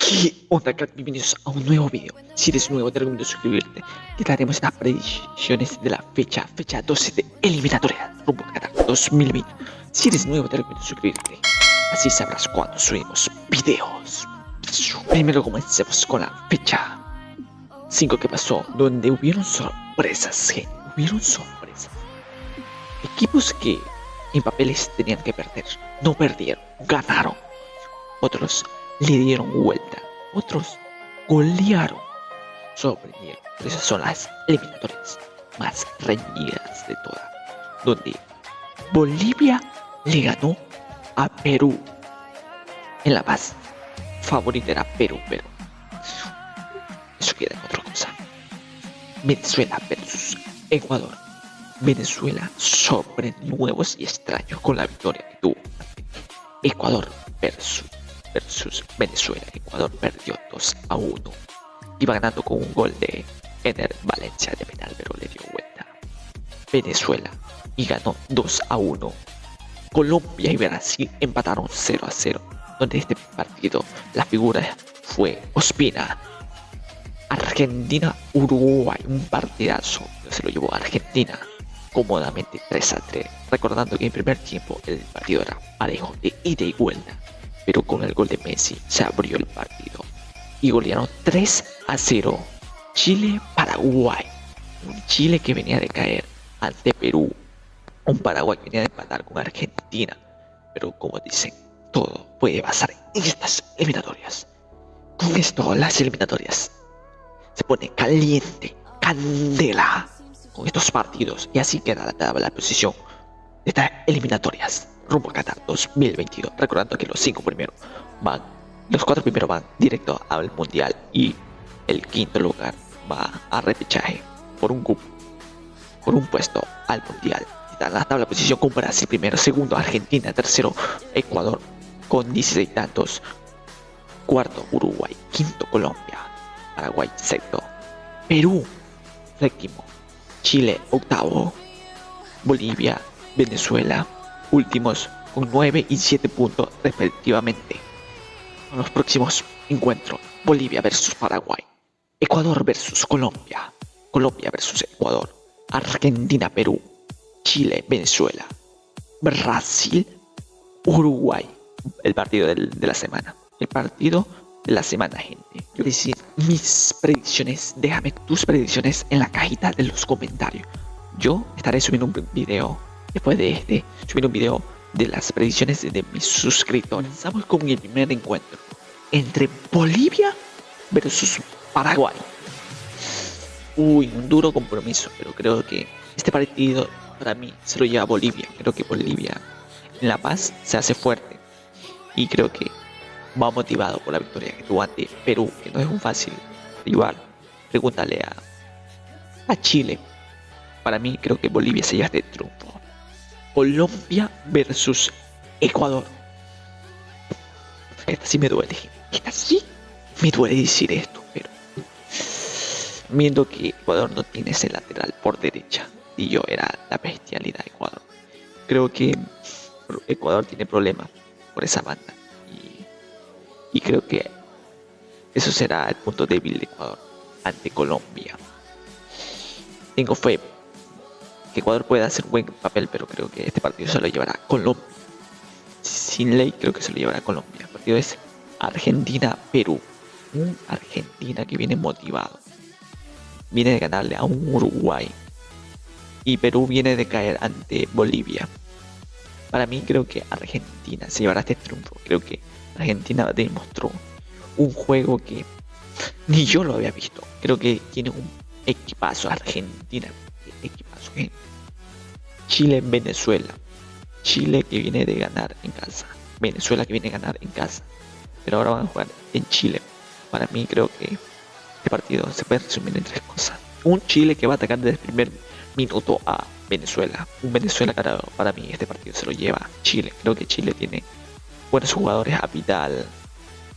¿Qué onda, crack? Bienvenidos a un nuevo video. Si eres nuevo, te recomiendo suscribirte. Que daremos las predicciones de la fecha, fecha 12 de eliminatoria rumbo a Qatar 2020. Si eres nuevo, te recomiendo suscribirte. Así sabrás cuando subimos videos. Primero comencemos con la fecha 5 que pasó, donde hubieron sorpresas, gente. Hubieron sorpresas. Equipos que en papeles tenían que perder, no perdieron, ganaron. Otros le dieron vuelta, otros golearon, sorprendieron. Esas son las eliminatorias más reñidas de todas, donde Bolivia le ganó a Perú. En La Paz, favorita era Perú, pero eso queda en otra cosa. Venezuela versus Ecuador. Venezuela sobre nuevos y extraños con la victoria que tuvo. Ecuador versus versus Venezuela. Ecuador perdió 2 a 1. Iba ganando con un gol de Ener Valencia de penal, pero le dio vuelta. Venezuela y ganó 2 a 1. Colombia y Brasil empataron 0 a 0. Donde este partido la figura fue Ospina. Argentina-Uruguay, un partidazo. Se lo llevó a Argentina cómodamente 3 a 3. Recordando que en primer tiempo el partido era parejo de ida y vuelta pero con el gol de Messi se abrió el partido. Y golearon 3 a 0 Chile-Paraguay. Un Chile que venía de caer ante Perú, un Paraguay que venía de empatar con Argentina, pero como dicen, todo puede pasar en estas eliminatorias. Con esto, las eliminatorias. Se pone caliente, candela con estos partidos. Y así queda la tabla de posición de estas eliminatorias rumbo a Qatar 2022. Recordando que los cinco primeros van, los cuatro primeros van directo al mundial y el quinto lugar va a repechaje por un cupo, por un puesto al mundial. Está la tabla posición con Brasil primero, segundo Argentina, tercero Ecuador con 16 tantos, cuarto Uruguay, quinto Colombia, Paraguay sexto, Perú séptimo, Chile octavo, Bolivia, Venezuela últimos con 9 y 7 puntos respectivamente. En los próximos encuentros, Bolivia versus Paraguay, Ecuador versus Colombia, Colombia versus Ecuador, Argentina, Perú, Chile, Venezuela, Brasil, Uruguay. El partido de la semana. El partido de la semana, gente. Yo decir mis predicciones. Déjame tus predicciones en la cajita de los comentarios. Yo estaré subiendo un video después de este, subir un video de las predicciones de mis suscriptores. Comenzamos con el primer encuentro entre Bolivia versus Paraguay. Uy, un duro compromiso, pero creo que este partido para mí se lo lleva Bolivia. Creo que Bolivia en La Paz se hace fuerte y creo que va motivado por la victoria que tuvo ante Perú, que no es un fácil rival. Pregúntale a, a Chile. Para mí creo que Bolivia se lleva este triunfo. Colombia versus Ecuador. Esta sí me duele. Esta sí me duele decir esto, pero viendo que Ecuador no tiene ese lateral por derecha y yo era la bestialidad de Ecuador. Creo que Ecuador tiene problemas por esa banda y, y creo que eso será el punto débil de Ecuador ante Colombia. Tengo fe que Ecuador puede hacer buen papel, pero creo que este partido se lo llevará Colombia. Sin ley, creo que se lo llevará Colombia. El partido es Argentina-Perú. Un Argentina que viene motivado. Viene de ganarle a un Uruguay. Y Perú viene de caer ante Bolivia. Para mí creo que Argentina se llevará este triunfo. Creo que Argentina demostró un juego que ni yo lo había visto. Creo que tiene un equipazo Argentina equipos. Chile, Venezuela. Chile que viene de ganar en casa. Venezuela que viene a ganar en casa. Pero ahora van a jugar en Chile. Para mí creo que este partido se puede resumir en tres cosas. Un Chile que va a atacar desde el primer minuto a Venezuela. Un Venezuela que para mí este partido se lo lleva Chile. Creo que Chile tiene buenos jugadores a Vidal,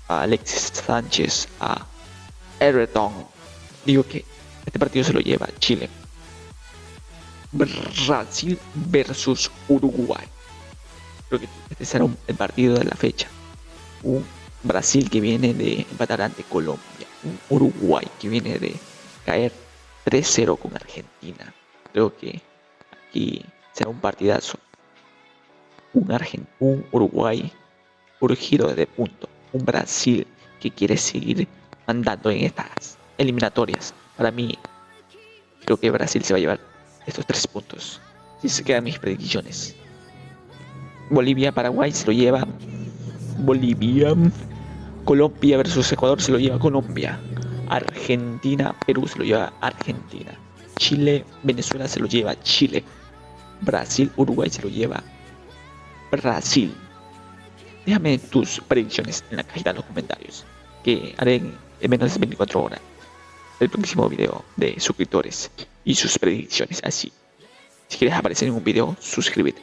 a Alexis Sánchez, a Everton. Digo que este partido se lo lleva Chile. Brasil versus Uruguay. Creo que este será el partido de la fecha. Un Brasil que viene de empatar ante Colombia. Un Uruguay que viene de caer 3-0 con Argentina. Creo que aquí será un partidazo. Un, Argent un Uruguay de punto. Un Brasil que quiere seguir andando en estas eliminatorias. Para mí, creo que Brasil se va a llevar estos tres puntos. Si se quedan mis predicciones. Bolivia-Paraguay se lo lleva Bolivia. Colombia versus Ecuador se lo lleva Colombia. Argentina, Perú se lo lleva Argentina. Chile, Venezuela se lo lleva Chile. Brasil, Uruguay se lo lleva Brasil. Déjame tus predicciones en la cajita de los comentarios, que haré en menos de 24 horas el próximo video de suscriptores y sus predicciones así. Si quieres aparecer en un video, suscríbete.